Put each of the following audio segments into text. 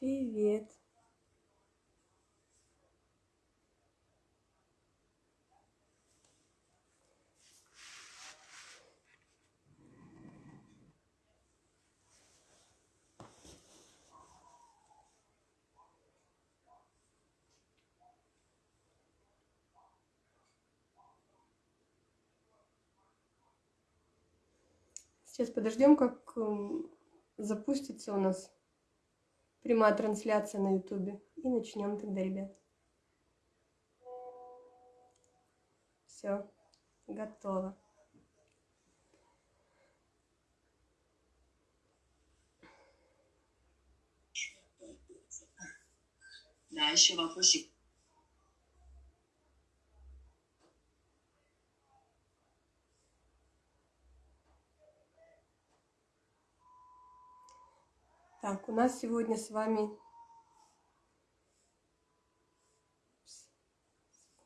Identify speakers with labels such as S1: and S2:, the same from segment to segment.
S1: Привет. Сейчас подождем, как м, запустится у нас Прямая трансляция на ютубе. И начнем тогда, ребят. Все, готово.
S2: Да, еще вопросик.
S1: Так, у нас сегодня с вами...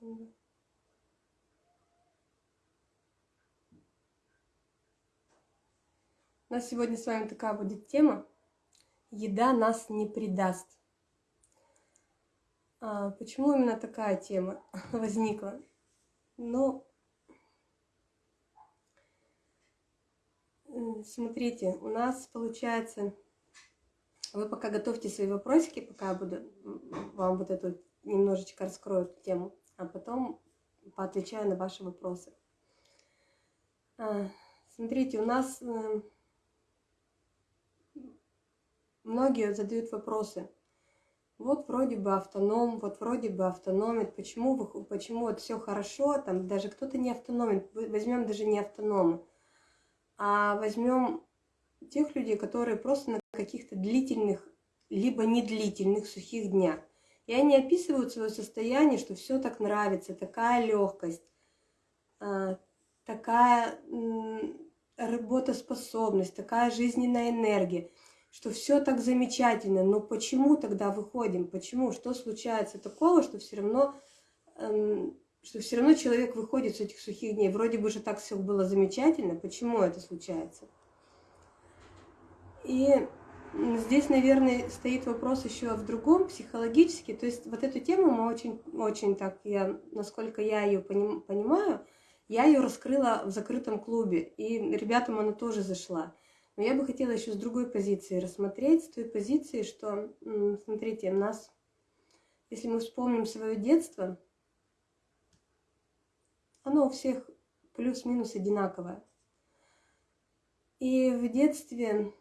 S1: У нас сегодня с вами такая будет тема. Еда нас не предаст. А, почему именно такая тема возникла? Ну, смотрите, у нас получается вы пока готовьте свои вопросики, пока я буду вам вот эту немножечко раскрою эту тему, а потом поотвечаю на ваши вопросы. А, Смотрите, у нас э, многие задают вопросы. Вот вроде бы автоном, вот вроде бы автономит, почему, почему вот все хорошо, там даже кто-то не автономит, возьмем даже не автономы, а возьмем тех людей, которые просто на каких-то длительных, либо недлительных сухих днях. И они описывают свое состояние, что все так нравится, такая легкость, такая м, работоспособность, такая жизненная энергия, что все так замечательно. Но почему тогда выходим? Почему? Что случается такого, что все равно, эм, что все равно человек выходит с этих сухих дней? Вроде бы же так все было замечательно. Почему это случается? И здесь, наверное, стоит вопрос еще в другом, психологически. То есть вот эту тему мы очень, очень так, я, насколько я ее понимаю, я ее раскрыла в закрытом клубе, и ребятам она тоже зашла. Но я бы хотела еще с другой позиции рассмотреть, с той позиции, что, смотрите, нас, если мы вспомним свое детство, оно у всех плюс-минус одинаковое. И в детстве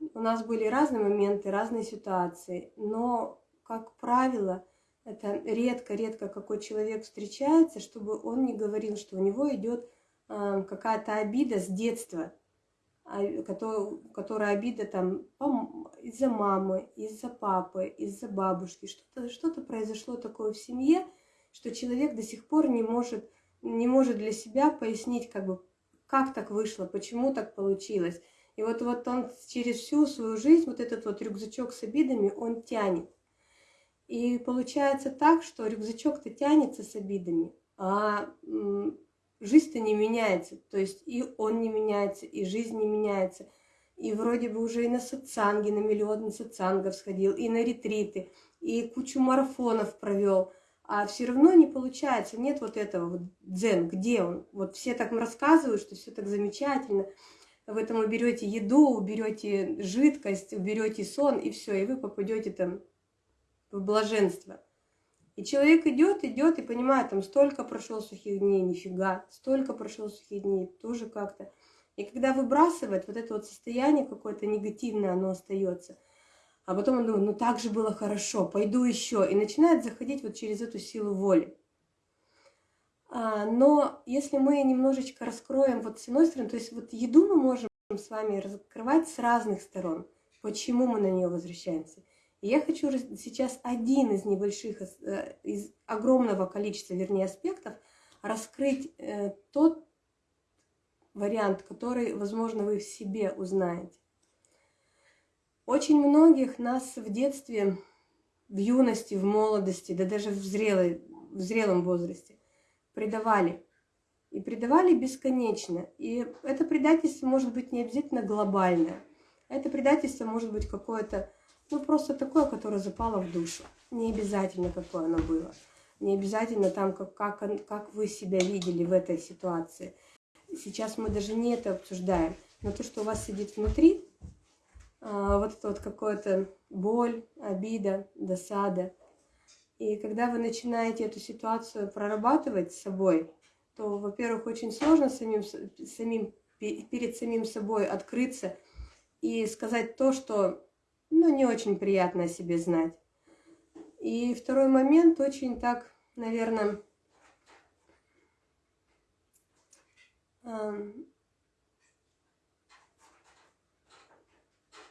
S1: у нас были разные моменты, разные ситуации, но, как правило, это редко-редко какой человек встречается, чтобы он не говорил, что у него идет э, какая-то обида с детства, а, кото- которая обида там из-за мамы, из-за папы, из-за бабушки. Что-то что произошло такое в семье, что человек до сих пор не может, не может для себя пояснить, как бы, как так вышло, почему так получилось. И вот, вот он через всю свою жизнь, вот этот вот рюкзачок с обидами, он тянет. И получается так, что рюкзачок-то тянется с обидами, а жизнь-то не меняется. То есть и он не меняется, и жизнь не меняется. И вроде бы уже и на сатсанги, на миллион сатсангов сходил, и на ретриты, и кучу марафонов провел. А все равно не получается, нет вот этого вот дзен, где он? Вот все так рассказывают, что все так замечательно. В этом уберете еду, уберете жидкость, уберете сон, и все, и вы попадете там в блаженство. И человек идет, идет и понимает, там столько прошло сухих дней, нифига, столько прошло сухих дней, тоже как-то. И когда выбрасывает, вот это вот состояние какое-то негативное, оно остается. А потом он думает, ну так же было хорошо, пойду еще. И начинает заходить вот через эту силу воли. А, но если мы немножечко раскроем вот с одной стороны, то есть вот еду мы можем с вами раскрывать с разных сторон. Почему мы на нее возвращаемся? И я хочу сейчас один из небольших, э, из огромного количества, вернее, аспектов раскрыть э, тот вариант, который, возможно, вы в себе узнаете. Очень многих нас в детстве, в юности, в молодости, да даже в, зрелой, в зрелом возрасте предавали. И предавали бесконечно. И это предательство может быть не обязательно глобальное. Это предательство может быть какое-то Ну, просто такое, которое запало в душу. Не обязательно, какое оно было. Не обязательно там, как, как, как вы себя видели в этой ситуации. Сейчас мы даже не это обсуждаем. Но то, что у вас сидит внутри, а, вот это вот какое-то боль, обида, досада. И когда вы начинаете эту ситуацию прорабатывать с собой, то, во-первых, очень сложно самим, самим, перед самим собой открыться и сказать то, что ну, не очень приятно о себе знать. И второй момент очень так, наверное,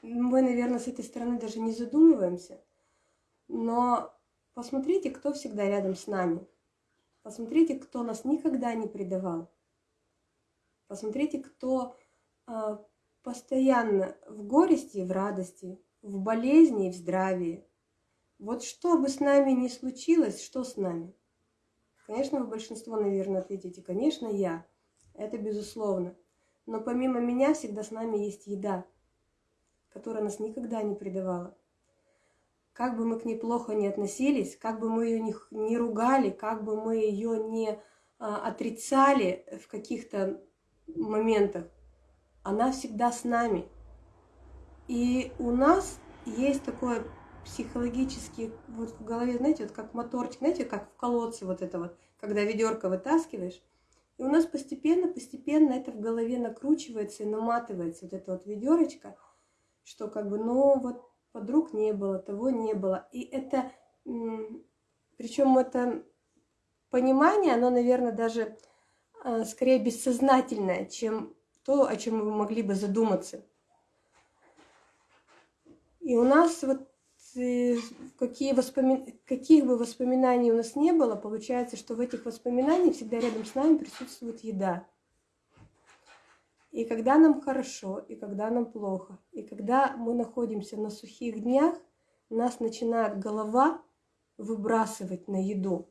S1: мы, наверное, с этой стороны даже не задумываемся, но посмотрите, кто всегда рядом с нами. Посмотрите, кто нас никогда не предавал. Посмотрите, кто э, постоянно в горести и в радости, в болезни и в здравии. Вот что бы с нами ни случилось, что с нами? Конечно, вы большинство, наверное, ответите, конечно, я. Это безусловно. Но помимо меня всегда с нами есть еда, которая нас никогда не предавала. Как бы мы к ней плохо не относились, как бы мы ее не, не ругали, как бы мы ее не а, отрицали в каких-то моментах, она всегда с нами. И у нас есть такое психологически вот в голове, знаете, вот как моторчик, знаете, как в колодце вот это вот, когда ведерко вытаскиваешь, и у нас постепенно, постепенно это в голове накручивается и наматывается вот это вот ведерочко, что как бы, ну вот подруг не было, того не было. И это, причем это понимание, оно, наверное, даже а, скорее бессознательное, чем то, о чем мы могли бы задуматься. И у нас вот какие воспоми... каких бы воспоминаний у нас не было, получается, что в этих воспоминаниях всегда рядом с нами присутствует еда. И когда нам хорошо, и когда нам плохо, и когда мы находимся на сухих днях, нас начинает голова выбрасывать на еду,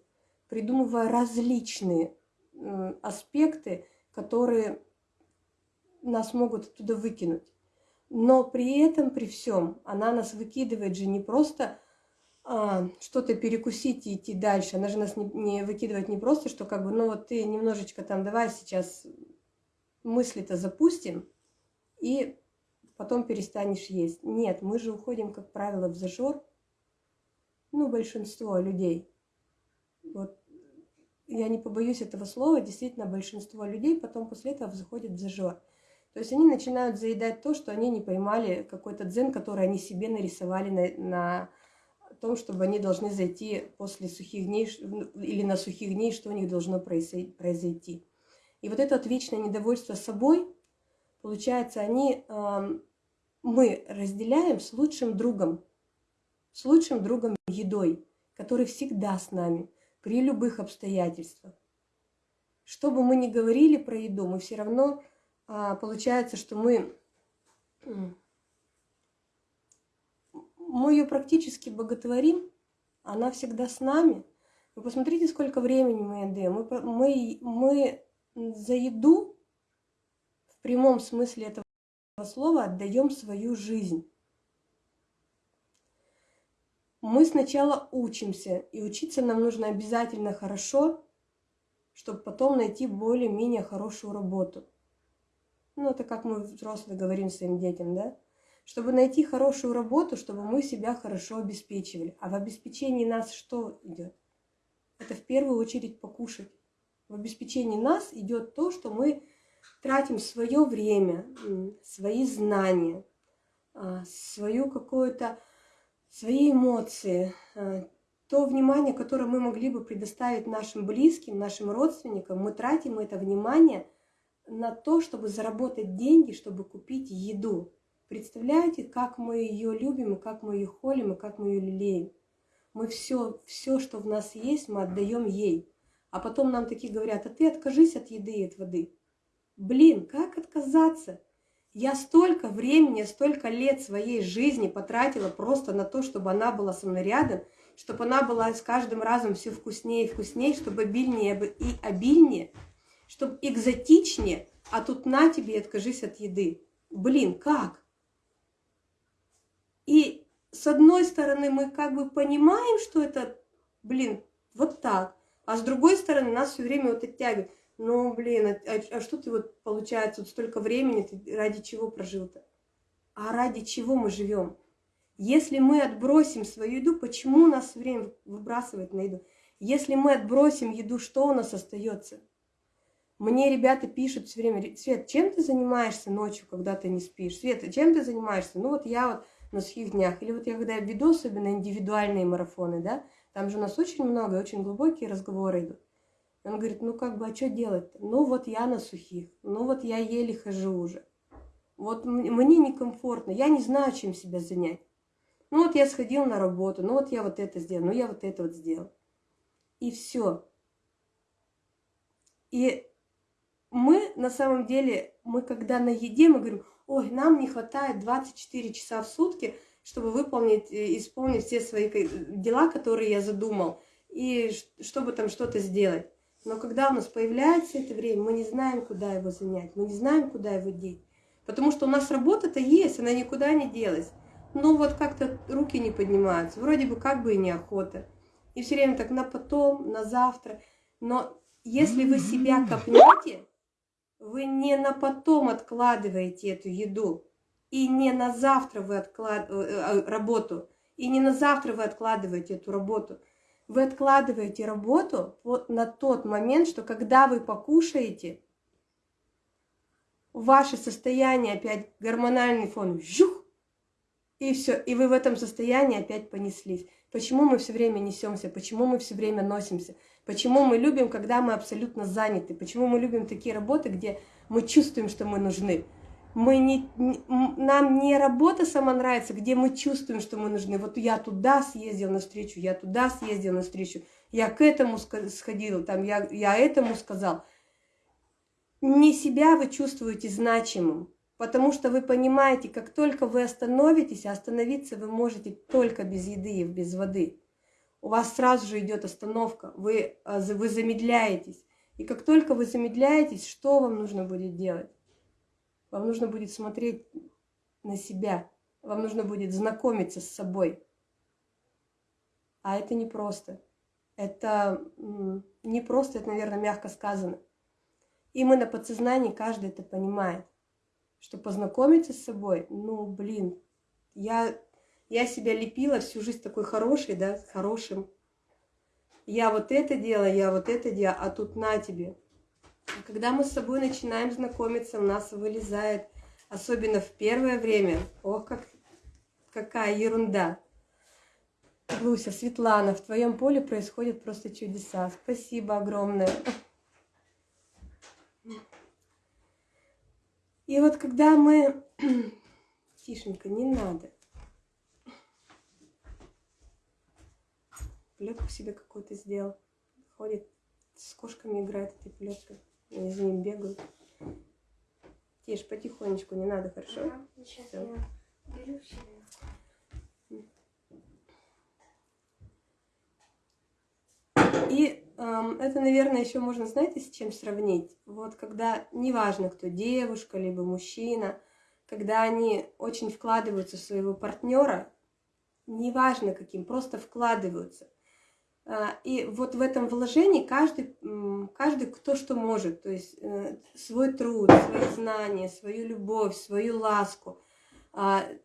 S1: придумывая различные аспекты, которые нас могут оттуда выкинуть. Но при этом, при всем, она нас выкидывает же не просто а, что-то перекусить и идти дальше. Она же нас не, не выкидывает не просто, что как бы, ну вот ты немножечко там, давай сейчас мысли-то запустим, и потом перестанешь есть. Нет, мы же уходим, как правило, в зажор. Ну, большинство людей. Вот я не побоюсь этого слова, действительно, большинство людей потом после этого заходят в зажор. То есть они начинают заедать то, что они не поймали, какой-то дзен, который они себе нарисовали на, на том, чтобы они должны зайти после сухих дней или на сухих дней, что у них должно произойти. И вот это вот вечное недовольство собой, получается, они, э, мы разделяем с лучшим другом, с лучшим другом едой, который всегда с нами, при любых обстоятельствах. Что бы мы ни говорили про еду, мы все равно а, получается, что мы, мы ее практически боготворим, она всегда с нами. Вы посмотрите, сколько времени мы отдаем. Мы, мы, мы за еду в прямом смысле этого слова отдаем свою жизнь. Мы сначала учимся, и учиться нам нужно обязательно хорошо, чтобы потом найти более-менее хорошую работу. Ну, это как мы взрослые говорим своим детям, да? Чтобы найти хорошую работу, чтобы мы себя хорошо обеспечивали. А в обеспечении нас что идет? Это в первую очередь покушать. В обеспечении нас идет то, что мы тратим свое время, свои знания, а, свою какую-то, свои эмоции, а, то внимание, которое мы могли бы предоставить нашим близким, нашим родственникам, мы тратим это внимание – на то, чтобы заработать деньги, чтобы купить еду. Представляете, как мы ее любим, и как мы ее холим, и как мы ее лелеем. Мы все, все, что в нас есть, мы отдаем ей. А потом нам такие говорят, а ты откажись от еды и от воды. Блин, как отказаться? Я столько времени, столько лет своей жизни потратила просто на то, чтобы она была со мной рядом, чтобы она была с каждым разом все вкуснее и вкуснее, чтобы обильнее и обильнее – чтобы экзотичнее, а тут на тебе и откажись от еды. Блин, как? И с одной стороны мы как бы понимаем, что это, блин, вот так, а с другой стороны нас все время вот оттягивает. Ну, блин, а, а, а что ты вот, получается, вот столько времени ты ради чего прожил-то? А ради чего мы живем? Если мы отбросим свою еду, почему нас все время выбрасывает на еду? Если мы отбросим еду, что у нас остается? Мне ребята пишут все время, Свет, чем ты занимаешься ночью, когда ты не спишь? Свет, чем ты занимаешься? Ну вот я вот на сухих днях. Или вот я когда веду особенно индивидуальные марафоны, да, там же у нас очень много, очень глубокие разговоры идут. Он говорит, ну как бы, а что делать-то? Ну вот я на сухих, ну вот я еле хожу уже. Вот мне некомфортно, я не знаю, чем себя занять. Ну вот я сходил на работу, ну вот я вот это сделал, ну я вот это вот сделал. И все. И мы на самом деле, мы когда на еде, мы говорим, ой, нам не хватает 24 часа в сутки, чтобы выполнить, исполнить все свои дела, которые я задумал, и чтобы там что-то сделать. Но когда у нас появляется это время, мы не знаем, куда его занять, мы не знаем, куда его деть. Потому что у нас работа-то есть, она никуда не делась. Но вот как-то руки не поднимаются, вроде бы как бы и неохота. И все время так на потом, на завтра. Но если вы себя копнете, вы не на потом откладываете эту еду, и не на завтра вы откладываете э, э, работу, и не на завтра вы откладываете эту работу. Вы откладываете работу вот на тот момент, что когда вы покушаете, ваше состояние опять гормональный фон, жух, и все, и вы в этом состоянии опять понеслись. Почему мы все время несемся, почему мы все время носимся, почему мы любим, когда мы абсолютно заняты, почему мы любим такие работы, где мы чувствуем, что мы нужны. Мы не, нам не работа сама нравится, где мы чувствуем, что мы нужны. Вот я туда съездил на встречу, я туда съездил на встречу, я к этому сходил, там, я, я этому сказал. Не себя вы чувствуете значимым, Потому что вы понимаете, как только вы остановитесь, а остановиться вы можете только без еды и без воды. У вас сразу же идет остановка, вы, а, вы замедляетесь. И как только вы замедляетесь, что вам нужно будет делать? Вам нужно будет смотреть на себя, вам нужно будет знакомиться с собой. А это непросто. Это не просто, это, наверное, мягко сказано. И мы на подсознании каждый это понимает что познакомиться с собой, ну, блин, я, я себя лепила всю жизнь такой хорошей, да, хорошим. Я вот это делаю, я вот это делаю, а тут на тебе. Когда мы с собой начинаем знакомиться, у нас вылезает, особенно в первое время, ох, как, какая ерунда. Луся, Светлана, в твоем поле происходят просто чудеса. Спасибо огромное. И вот когда мы... Тишенько, не надо. Плетку себе какую-то сделал. Ходит, с кошками играет этой плеткой. Они за ним бегают. Тише, потихонечку, не надо, хорошо? Ага, сейчас Всё. я беру. И эм, это, наверное, еще можно, знаете, с чем сравнить? Вот когда, неважно, кто девушка, либо мужчина, когда они очень вкладываются в своего партнера, неважно каким, просто вкладываются. Э, и вот в этом вложении каждый, каждый кто что может, то есть э, свой труд, свои знания, свою любовь, свою ласку, э,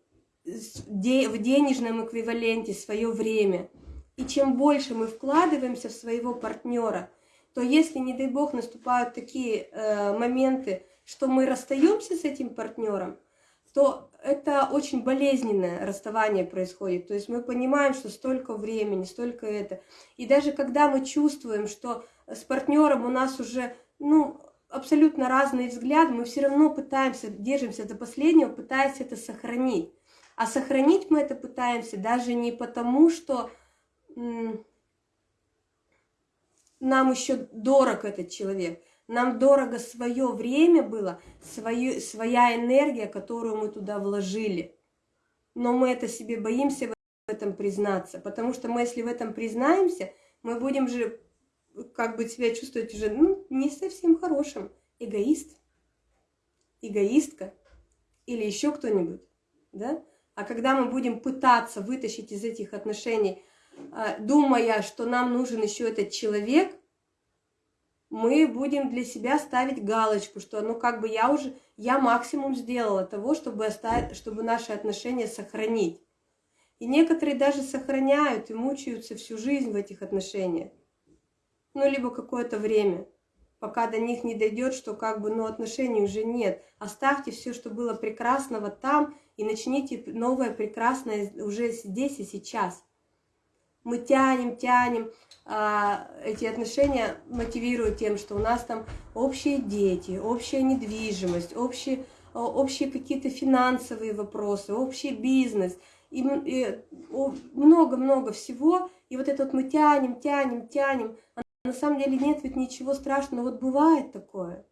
S1: в денежном эквиваленте свое время – и чем больше мы вкладываемся в своего партнера, то если, не дай бог, наступают такие э, моменты, что мы расстаемся с этим партнером, то это очень болезненное расставание происходит. То есть мы понимаем, что столько времени, столько это. И даже когда мы чувствуем, что с партнером у нас уже ну, абсолютно разные взгляды, мы все равно пытаемся, держимся до последнего, пытаясь это сохранить. А сохранить мы это пытаемся даже не потому, что нам еще дорог этот человек. Нам дорого свое время было, свою, своя энергия, которую мы туда вложили. Но мы это себе боимся в этом признаться, потому что мы, если в этом признаемся, мы будем же как бы себя чувствовать уже ну, не совсем хорошим. Эгоист, эгоистка или еще кто-нибудь, да? А когда мы будем пытаться вытащить из этих отношений, а, думая, что нам нужен еще этот человек, мы будем для себя ставить галочку, что ну как бы я уже, я максимум сделала того, чтобы, оставить, чтобы наши отношения сохранить. И некоторые даже сохраняют и мучаются всю жизнь в этих отношениях. Ну, либо какое-то время, пока до них не дойдет, что как бы, ну, отношений уже нет. Оставьте все, что было прекрасного там, и начните новое прекрасное уже здесь и сейчас. Мы тянем, тянем, а, эти отношения мотивируют тем, что у нас там общие дети, общая недвижимость, общие, общие какие-то финансовые вопросы, общий бизнес, и много-много всего. И вот это вот мы тянем, тянем, тянем. А на самом деле нет ведь ничего страшного. Вот бывает такое.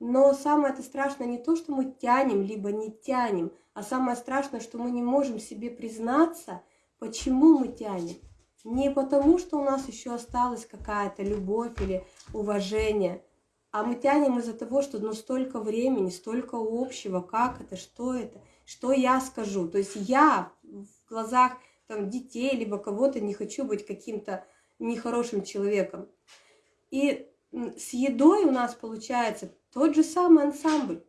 S1: Но самое это страшное не то, что мы тянем, либо не тянем, а самое страшное, что мы не можем себе признаться, почему мы тянем. Не потому, что у нас еще осталась какая-то любовь или уважение, а мы тянем из-за того, что ну столько времени, столько общего, как это, что это, что я скажу. То есть я в глазах там, детей либо кого-то не хочу быть каким-то нехорошим человеком. И с едой у нас получается тот же самый ансамбль.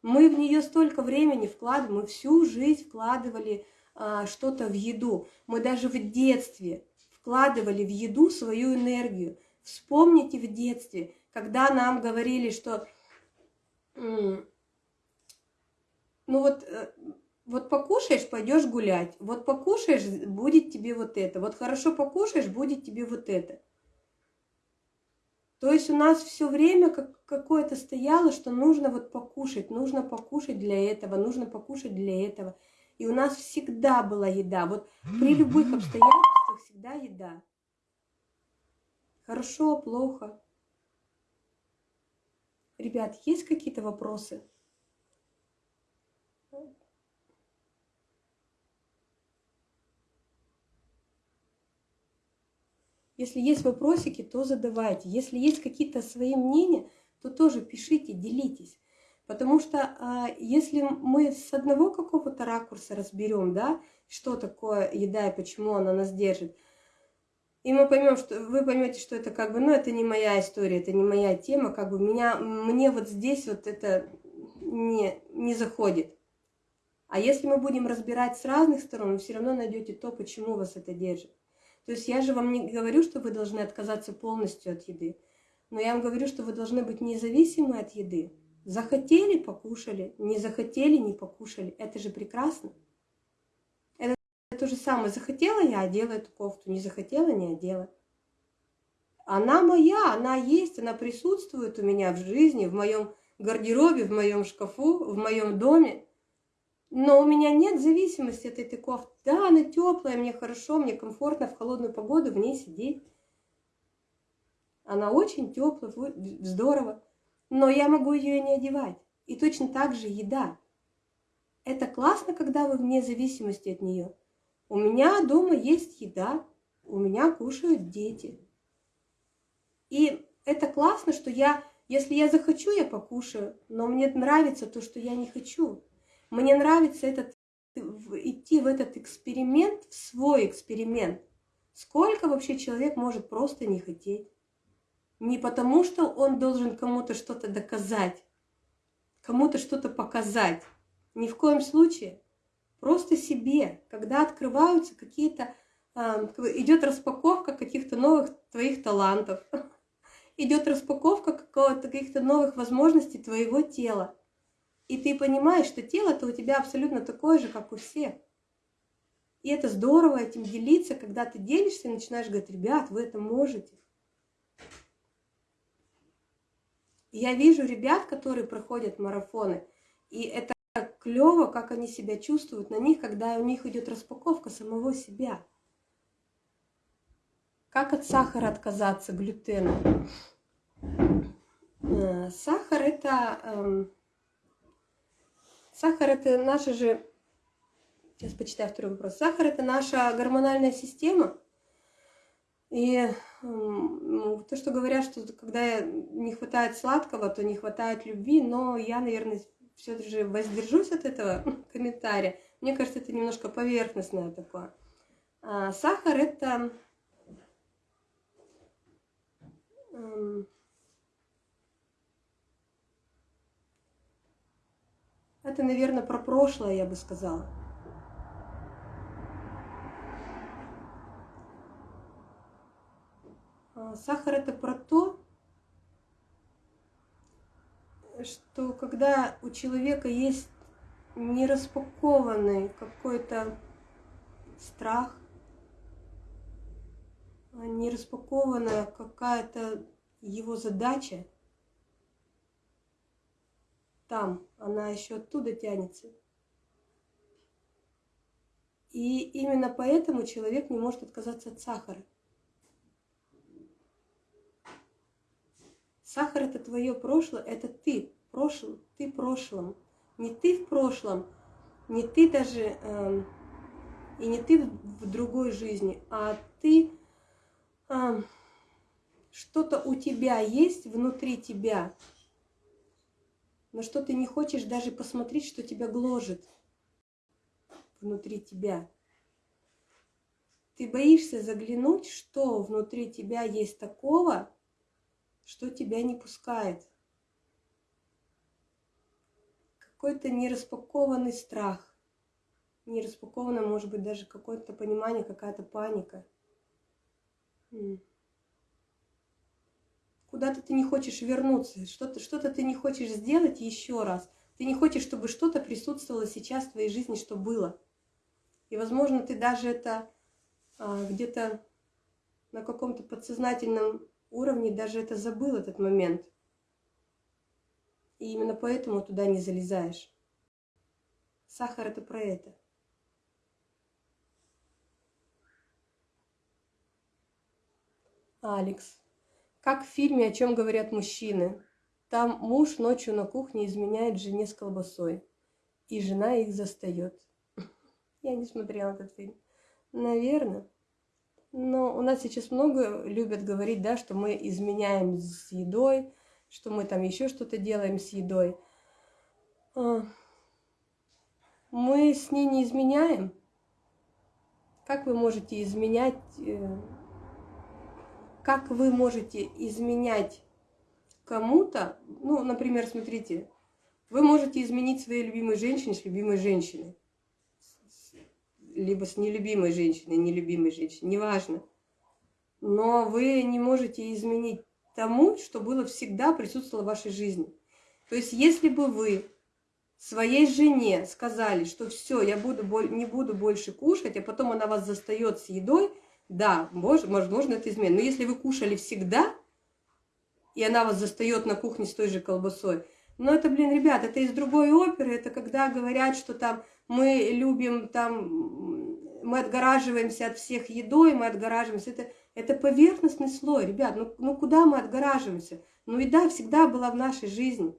S1: Мы в нее столько времени вкладываем, мы всю жизнь вкладывали а, что-то в еду. Мы даже в детстве вкладывали в еду свою энергию. Вспомните в детстве, когда нам говорили, что ну вот, э, вот покушаешь, пойдешь гулять, вот покушаешь, будет тебе вот это, вот хорошо покушаешь, будет тебе вот это. То есть у нас все время как какое-то стояло, что нужно вот покушать, нужно покушать для этого, нужно покушать для этого. И у нас всегда была еда. Вот при любых обстоятельствах всегда еда. Хорошо, плохо. Ребят, есть какие-то вопросы? Если есть вопросики, то задавайте. Если есть какие-то свои мнения, то тоже пишите, делитесь. Потому что а, если мы с одного какого-то ракурса разберем, да, что такое еда и почему она нас держит, и мы поймем, что вы поймете, что это как бы, ну, это не моя история, это не моя тема, как бы меня, мне вот здесь вот это не, не заходит. А если мы будем разбирать с разных сторон, вы все равно найдете то, почему вас это держит. То есть я же вам не говорю, что вы должны отказаться полностью от еды, но я вам говорю, что вы должны быть независимы от еды. Захотели – покушали, не захотели – не покушали. Это же прекрасно. Это то же самое. Захотела я одела эту кофту, не захотела – не одела. Она моя, она есть, она присутствует у меня в жизни, в моем гардеробе, в моем шкафу, в моем доме. Но у меня нет зависимости от этой кофты. Да, она теплая, мне хорошо, мне комфортно в холодную погоду в ней сидеть. Она очень теплая, здорово. Но я могу ее не одевать. И точно так же еда. Это классно, когда вы вне зависимости от нее. У меня дома есть еда, у меня кушают дети. И это классно, что я, если я захочу, я покушаю, но мне нравится то, что я не хочу. Мне нравится этот, идти в этот эксперимент, в свой эксперимент. Сколько вообще человек может просто не хотеть? Не потому, что он должен кому-то что-то доказать, кому-то что-то показать. Ни в коем случае. Просто себе, когда открываются какие-то, э, идет распаковка каких-то новых твоих талантов, идет распаковка каких-то новых возможностей твоего тела. И ты понимаешь, что тело-то у тебя абсолютно такое же, как у всех. И это здорово этим делиться, когда ты делишься и начинаешь говорить, ребят, вы это можете. Я вижу ребят, которые проходят марафоны, и это клево, как они себя чувствуют на них, когда у них идет распаковка самого себя. Как от сахара отказаться, глютена? Э, сахар это эм, Сахар это наша же, сейчас почитаю второй вопрос. Сахар это наша гормональная система. И то, что говорят, что когда не хватает сладкого, то не хватает любви, но я, наверное, все же воздержусь от этого комментария. Мне кажется, это немножко поверхностное такое. А, сахар это эм, это, наверное, про прошлое, я бы сказала. Сахар это про то, что когда у человека есть нераспакованный какой-то страх, нераспакованная какая-то его задача, там, она еще оттуда тянется. И именно поэтому человек не может отказаться от сахара. Сахар это твое прошлое, это ты, прошлым, ты прошлым. Не ты в прошлом, не ты даже, э, и не ты в другой жизни, а ты, э, что-то у тебя есть внутри тебя, но что ты не хочешь даже посмотреть, что тебя гложет внутри тебя. Ты боишься заглянуть, что внутри тебя есть такого, что тебя не пускает. Какой-то нераспакованный страх. Нераспакованное, может быть, даже какое-то понимание, какая-то паника. Куда-то ты не хочешь вернуться, что-то что, -то, ты не хочешь сделать еще раз. Ты не хочешь, чтобы что-то присутствовало сейчас в твоей жизни, что было. И, возможно, ты даже это а, где-то на каком-то подсознательном уровне даже это забыл, этот момент. И именно поэтому туда не залезаешь. Сахар это про это. Алекс. Как в фильме «О чем говорят мужчины». Там муж ночью на кухне изменяет жене с колбасой, и жена их застает. Я не смотрела этот фильм. Наверное. Но у нас сейчас много любят говорить, да, что мы изменяем с едой, что мы там еще что-то делаем с едой. А, мы с ней не изменяем. Как вы можете изменять, э, как вы можете изменять кому-то, ну, например, смотрите, вы можете изменить своей любимой женщине с любимой женщиной либо с нелюбимой женщиной, нелюбимой женщиной, неважно. Но вы не можете изменить тому, что было всегда присутствовало в вашей жизни. То есть, если бы вы своей жене сказали, что все, я буду, не буду больше кушать, а потом она вас застает с едой, да, возможно, это измена. Но если вы кушали всегда, и она вас застает на кухне с той же колбасой, но это, блин, ребят, это из другой оперы, это когда говорят, что там мы любим там, мы отгораживаемся от всех едой, мы отгораживаемся. Это, это поверхностный слой, ребят, ну, ну куда мы отгораживаемся? Ну еда всегда была в нашей жизни.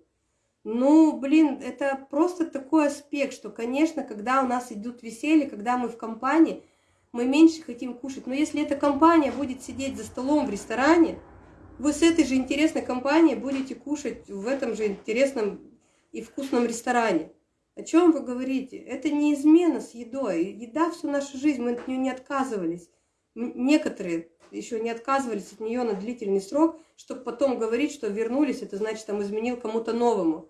S1: Ну, блин, это просто такой аспект, что, конечно, когда у нас идут веселье, когда мы в компании, мы меньше хотим кушать. Но если эта компания будет сидеть за столом в ресторане, вы с этой же интересной компанией будете кушать в этом же интересном и вкусном ресторане. О чем вы говорите? Это не измена с едой. Еда всю нашу жизнь, мы от нее не отказывались. Некоторые еще не отказывались от нее на длительный срок, чтобы потом говорить, что вернулись, это значит, там изменил кому-то новому.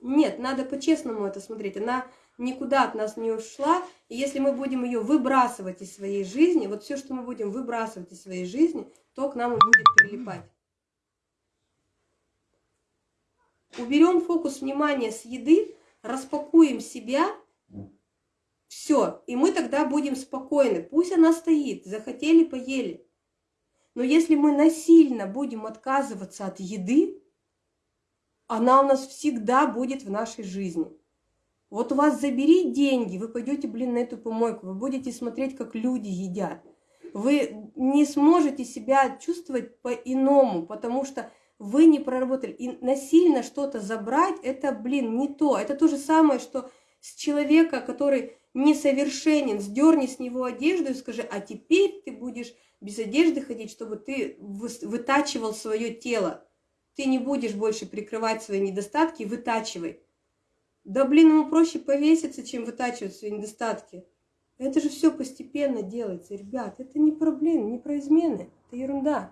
S1: Нет, надо по-честному это смотреть. Она никуда от нас не ушла. И если мы будем ее выбрасывать из своей жизни, вот все, что мы будем выбрасывать из своей жизни, то к нам и будет прилипать. уберем фокус внимания с еды, распакуем себя, все, и мы тогда будем спокойны. Пусть она стоит, захотели, поели. Но если мы насильно будем отказываться от еды, она у нас всегда будет в нашей жизни. Вот у вас забери деньги, вы пойдете, блин, на эту помойку, вы будете смотреть, как люди едят. Вы не сможете себя чувствовать по-иному, потому что вы не проработали. И насильно что-то забрать, это, блин, не то. Это то же самое, что с человека, который несовершенен, сдерни с него одежду и скажи, а теперь ты будешь без одежды ходить, чтобы ты вытачивал свое тело. ты не будешь больше прикрывать свои недостатки, вытачивай. Да блин, ему проще повеситься, чем вытачивать свои недостатки. Это же все постепенно делается, ребят. Это не проблема, не про измены. Это ерунда.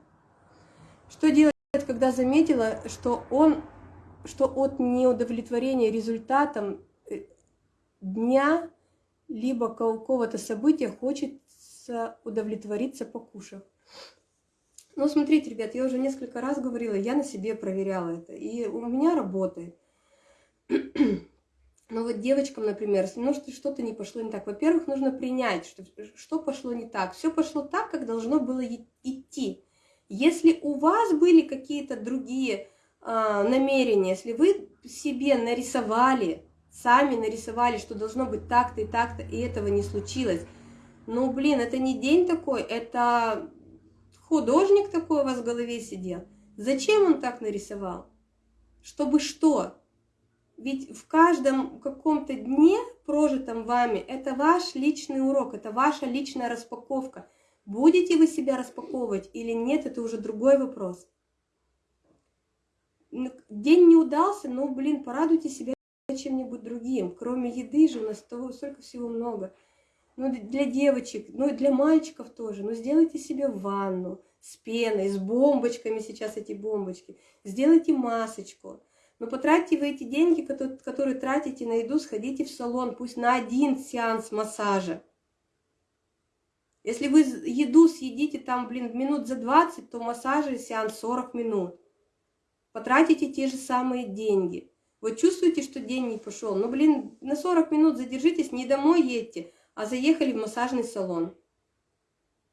S1: Что делать, когда заметила, что он, что от неудовлетворения результатом э, дня либо какого-то события хочется удовлетвориться покушав. Ну, смотрите, ребят, я уже несколько раз говорила, я на себе проверяла это, и у меня работает. Но вот девочкам, например, ну что-то не пошло не так. Во-первых, нужно принять, что, что пошло не так. Все пошло так, как должно было идти. Если у вас были какие-то другие э, намерения, если вы себе нарисовали, сами нарисовали, что должно быть так-то и так-то, и этого не случилось, ну, блин, это не день такой, это художник такой у вас в голове сидел. Зачем он так нарисовал? Чтобы что? Ведь в каждом каком-то дне, прожитом вами, это ваш личный урок, это ваша личная распаковка. Будете вы себя распаковывать или нет, это уже другой вопрос. День не удался, но, блин, порадуйте себя чем-нибудь другим. Кроме еды же у нас того столько всего много. Ну, для девочек, ну, и для мальчиков тоже. Ну, сделайте себе ванну с пеной, с бомбочками сейчас эти бомбочки. Сделайте масочку. Но потратьте вы эти деньги, которые тратите на еду, сходите в салон, пусть на один сеанс массажа. Если вы еду съедите там, блин, минут за 20, то массажи сеанс 40 минут. Потратите те же самые деньги. Вот чувствуете, что день не пошел. Ну, блин, на 40 минут задержитесь, не домой едьте, а заехали в массажный салон.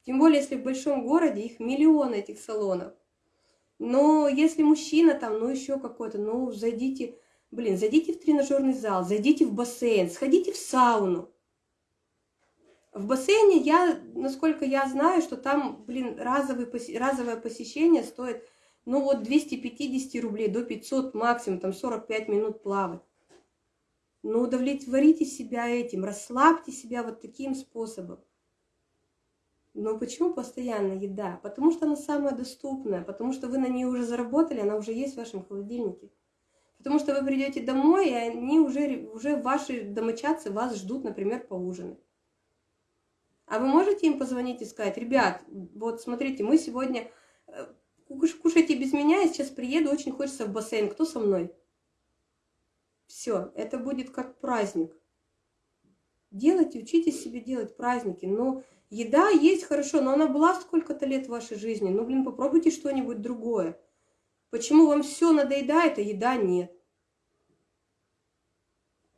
S1: Тем более, если в большом городе их миллион этих салонов. Но если мужчина там, ну еще какой-то, ну зайдите, блин, зайдите в тренажерный зал, зайдите в бассейн, сходите в сауну. В бассейне я, насколько я знаю, что там, блин, разовый, разовое посещение стоит, ну вот 250 рублей до 500 максимум, там 45 минут плавать. Но удовлетворите себя этим, расслабьте себя вот таким способом. Но почему постоянно еда? Потому что она самая доступная, потому что вы на нее уже заработали, она уже есть в вашем холодильнике. Потому что вы придете домой, и они уже, уже ваши домочадцы вас ждут, например, поужинать. А вы можете им позвонить и сказать, ребят, вот смотрите, мы сегодня э, кушайте без меня, я сейчас приеду, очень хочется в бассейн, кто со мной? Все, это будет как праздник. Делайте, учитесь себе делать праздники, но Еда есть хорошо, но она была сколько-то лет в вашей жизни. Ну, блин, попробуйте что-нибудь другое. Почему вам все надоедает, а еда нет?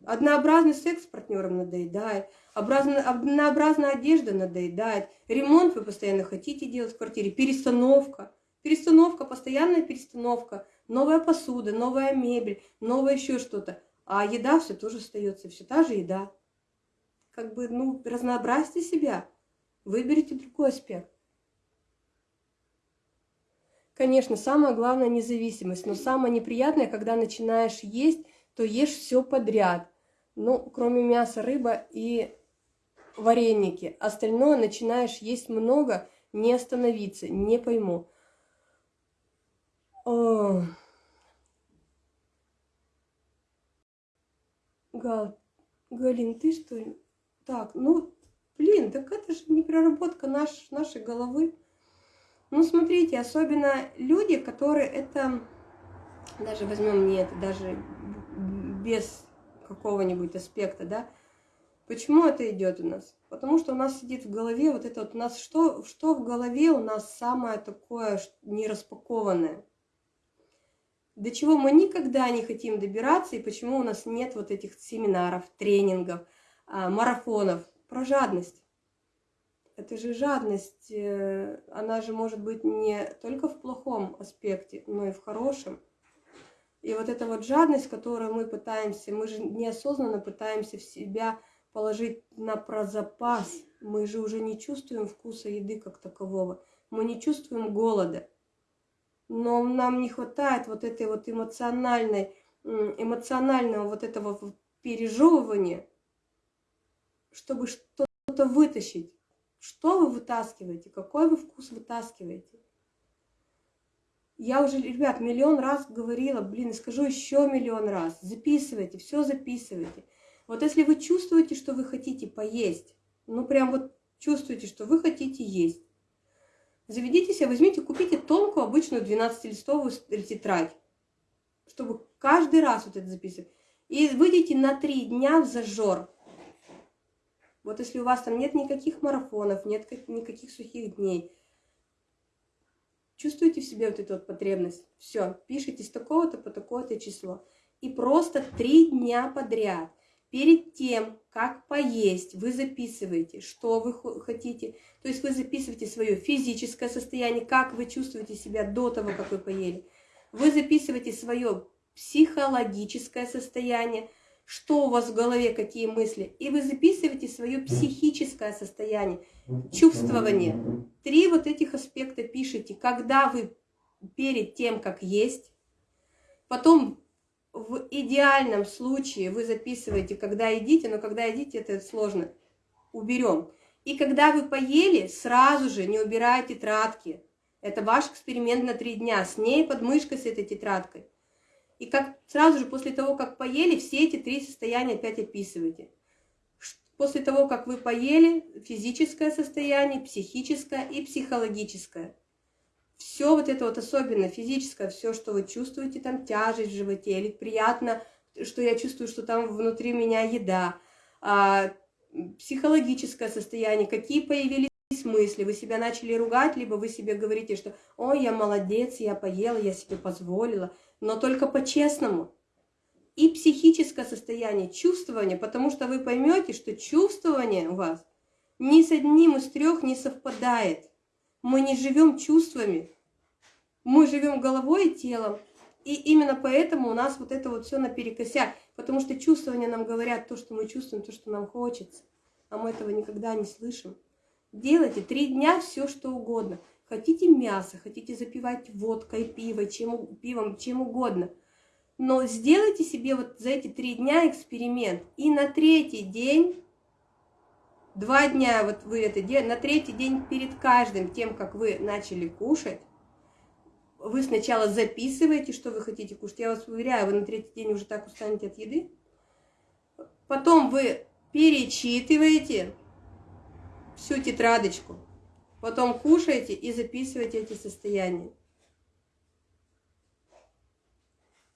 S1: Однообразный секс с партнером надоедает, однообразная одежда надоедает, ремонт вы постоянно хотите делать в квартире, перестановка. Перестановка, постоянная перестановка, новая посуда, новая мебель, новое еще что-то. А еда все тоже остается, все та же еда. Как бы, ну, разнообразьте себя. Выберите другой аспект. Конечно, самое главное независимость, но самое неприятное, когда начинаешь есть, то ешь все подряд. Ну, кроме мяса, рыба и вареники. Остальное начинаешь есть много, не остановиться, не пойму. О. Гал, Галин, ты что? Так, ну, Блин, так это же не проработка наш, нашей головы. Ну, смотрите, особенно люди, которые это, даже возьмем не это, даже без какого-нибудь аспекта, да, почему это идет у нас? Потому что у нас сидит в голове вот это вот, у нас что, что в голове у нас самое такое нераспакованное? До чего мы никогда не хотим добираться, и почему у нас нет вот этих семинаров, тренингов, а, марафонов, про жадность. Это же жадность, э, она же может быть не только в плохом аспекте, но и в хорошем. И вот эта вот жадность, которую мы пытаемся, мы же неосознанно пытаемся в себя положить на прозапас. Мы же уже не чувствуем вкуса еды как такового. Мы не чувствуем голода. Но нам не хватает вот этой вот эмоциональной, эмоционального вот этого пережевывания, чтобы что-то вытащить. Что вы вытаскиваете? Какой вы вкус вытаскиваете? Я уже, ребят, миллион раз говорила, блин, скажу еще миллион раз. Записывайте, все записывайте. Вот если вы чувствуете, что вы хотите поесть, ну прям вот чувствуете, что вы хотите есть, заведите себя, возьмите, купите тонкую обычную 12-листовую тетрадь, чтобы каждый раз вот это записывать. И выйдите на три дня в зажор. Вот если у вас там нет никаких марафонов, нет никаких сухих дней, чувствуете в себе вот эту вот потребность, все, пишите с такого-то по такое-то число. И просто три дня подряд, перед тем, как поесть, вы записываете, что вы хотите. То есть вы записываете свое физическое состояние, как вы чувствуете себя до того, как вы поели. Вы записываете свое психологическое состояние, что у вас в голове, какие мысли. И вы записываете свое психическое состояние, чувствование. Три вот этих аспекта пишите, когда вы перед тем, как есть. Потом в идеальном случае вы записываете, когда едите, но когда едите, это сложно. Уберем. И когда вы поели, сразу же не убирайте тетрадки. Это ваш эксперимент на три дня. С ней под мышкой, с этой тетрадкой. И как сразу же после того, как поели, все эти три состояния опять описывайте. После того, как вы поели, физическое состояние, психическое и психологическое. Все вот это вот особенно физическое, все, что вы чувствуете, там тяжесть в животе, или приятно, что я чувствую, что там внутри меня еда, а, психологическое состояние, какие появились мысли, вы себя начали ругать, либо вы себе говорите, что «Ой, я молодец, я поела, я себе позволила», но только по-честному. И психическое состояние, чувствование, потому что вы поймете, что чувствование у вас ни с одним из трех не совпадает. Мы не живем чувствами, мы живем головой и телом. И именно поэтому у нас вот это вот все наперекосяк, потому что чувствования нам говорят то, что мы чувствуем, то, что нам хочется, а мы этого никогда не слышим. Делайте три дня все, что угодно. Хотите мясо, хотите запивать водкой, пивом, чем, пивом, чем угодно. Но сделайте себе вот за эти три дня эксперимент. И на третий день, два дня вот вы это делаете, на третий день перед каждым тем, как вы начали кушать, вы сначала записываете, что вы хотите кушать. Я вас уверяю, вы на третий день уже так устанете от еды. Потом вы перечитываете всю тетрадочку. Потом кушайте и записывайте эти состояния.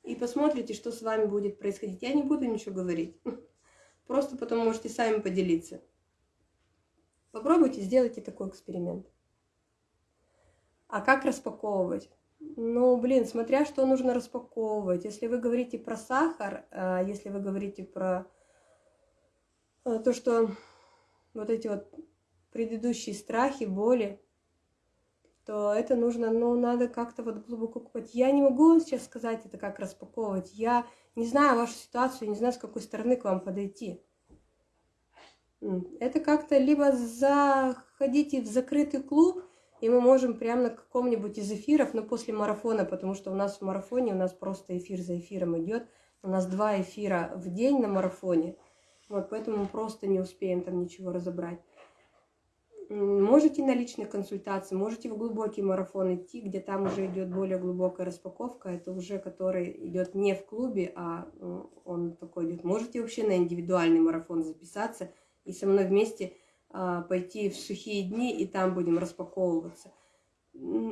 S1: И посмотрите, что с вами будет происходить. Я не буду ничего говорить. Просто потом можете сами поделиться. Попробуйте, сделайте такой эксперимент. А как распаковывать? Ну, блин, смотря что нужно распаковывать. Если вы говорите про сахар, а если вы говорите про э, то, что вот эти вот предыдущие страхи, боли, то это нужно, ну, надо как-то вот глубоко купать. Я не могу сейчас сказать это, как распаковывать. Я не знаю вашу ситуацию, не знаю, с какой стороны к вам подойти. Это как-то либо заходите в закрытый клуб, и мы можем прямо на каком-нибудь из эфиров, но после марафона, потому что у нас в марафоне, у нас просто эфир за эфиром идет. У нас два эфира в день на марафоне. Вот, поэтому мы просто не успеем там ничего разобрать. Можете на личной консультации, можете в глубокий марафон идти, где там уже идет более глубокая распаковка. Это уже который идет не в клубе, а он такой идет. Можете вообще на индивидуальный марафон записаться и со мной вместе а, пойти в сухие дни, и там будем распаковываться.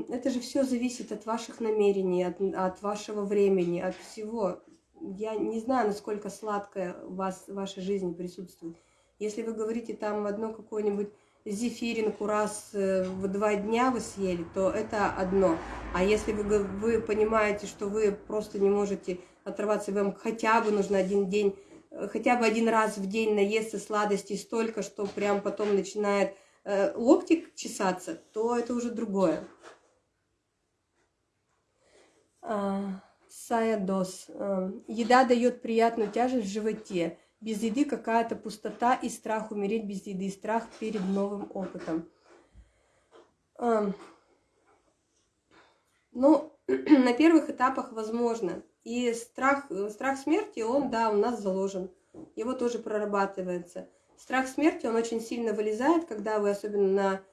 S1: Это же все зависит от ваших намерений, от, от вашего времени, от всего. Я не знаю, насколько сладкое у вас в вашей жизни присутствует. Если вы говорите там одно какое-нибудь зефиринку раз э, в два дня вы съели, то это одно. А если вы, вы понимаете, что вы просто не можете оторваться, вам хотя бы нужно один день, э, хотя бы один раз в день наесться сладостей столько, что прям потом начинает э, локти чесаться, то это уже другое. А, Саядос. Э, еда дает приятную тяжесть в животе без еды какая-то пустота и страх умереть без еды, страх перед новым опытом. Ну, на первых этапах возможно. И страх, страх смерти, он, да, у нас заложен. Его тоже прорабатывается. Страх смерти, он очень сильно вылезает, когда вы особенно на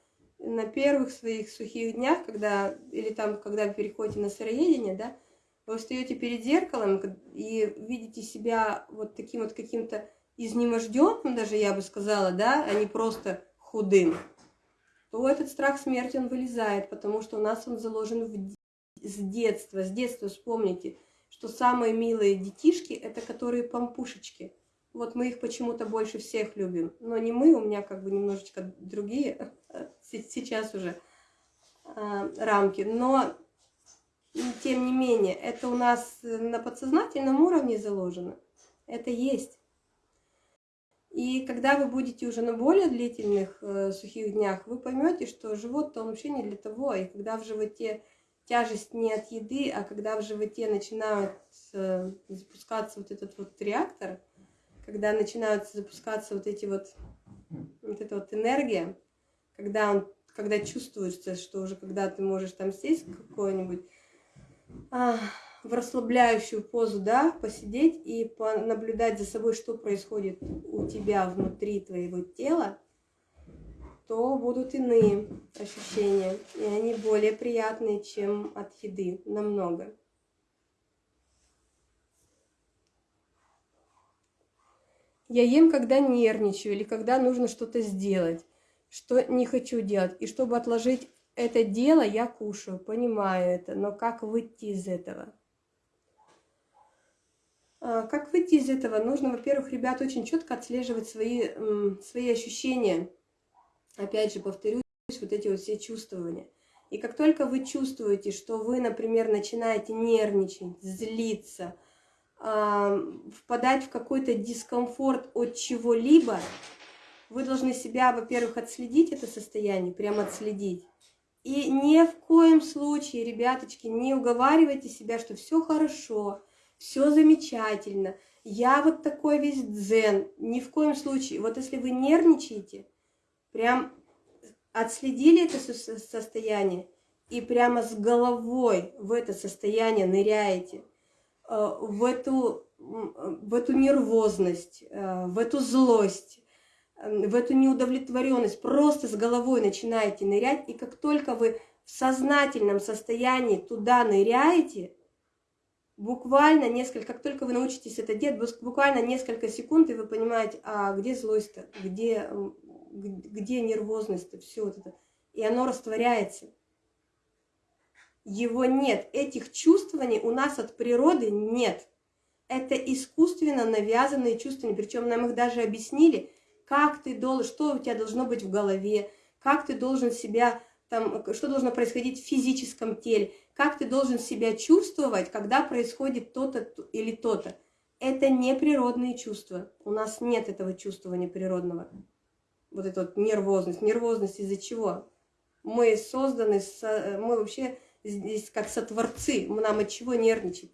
S1: на первых своих сухих днях, когда, или там, когда вы переходите на сыроедение, да, вы встаете перед зеркалом и видите себя вот таким вот каким-то изнеможденным, даже я бы сказала, да, а не просто худым, то этот страх смерти, он вылезает, потому что у нас он заложен в, с детства. С детства вспомните, что самые милые детишки – это которые помпушечки. Вот мы их почему-то больше всех любим. Но не мы, у меня как бы немножечко другие сейчас уже э, рамки. Но, тем не менее, это у нас на подсознательном уровне заложено. Это есть. И когда вы будете уже на более длительных э, сухих днях, вы поймете, что живот-то вообще не для того. И когда в животе тяжесть не от еды, а когда в животе начинают э, запускаться вот этот вот реактор, когда начинают запускаться вот эти вот, вот эта вот энергия, когда он, когда чувствуется, что уже когда ты можешь там сесть какой-нибудь в расслабляющую позу, да, посидеть и понаблюдать за собой, что происходит у тебя внутри твоего тела, то будут иные ощущения, и они более приятные, чем от еды, намного. Я ем, когда нервничаю или когда нужно что-то сделать, что не хочу делать. И чтобы отложить это дело, я кушаю, понимаю это. Но как выйти из этого? А, как выйти из этого? Нужно, во-первых, ребят, очень четко отслеживать свои, свои ощущения. Опять же, повторюсь, вот эти вот все чувствования. И как только вы чувствуете, что вы, например, начинаете нервничать, злиться, впадать в какой-то дискомфорт от чего-либо, вы должны себя, во-первых, отследить это состояние, прямо отследить. И ни в коем случае, ребяточки, не уговаривайте себя, что все хорошо, все замечательно, я вот такой весь дзен. Ни в коем случае. Вот если вы нервничаете, прям отследили это состояние и прямо с головой в это состояние ныряете – Э, в эту, в эту нервозность, э, в эту злость, в эту неудовлетворенность, просто с головой начинаете нырять, и как только вы в сознательном состоянии туда ныряете, буквально несколько, как только вы научитесь это делать, буквально несколько секунд, и вы понимаете, а где злость-то, где, где нервозность-то, все вот это, и оно растворяется. Его нет. Этих чувствований у нас от природы нет. Это искусственно навязанные чувствования. Причем нам их даже объяснили, как ты должен, что у тебя должно быть в голове, как ты должен себя, там, что должно происходить в физическом теле, как ты должен себя чувствовать, когда происходит то-то или то-то. Это не природные чувства. У нас нет этого чувствования природного. Вот эта вот нервозность. Нервозность из-за чего? Мы созданы, мы вообще здесь как сотворцы, нам от чего нервничать?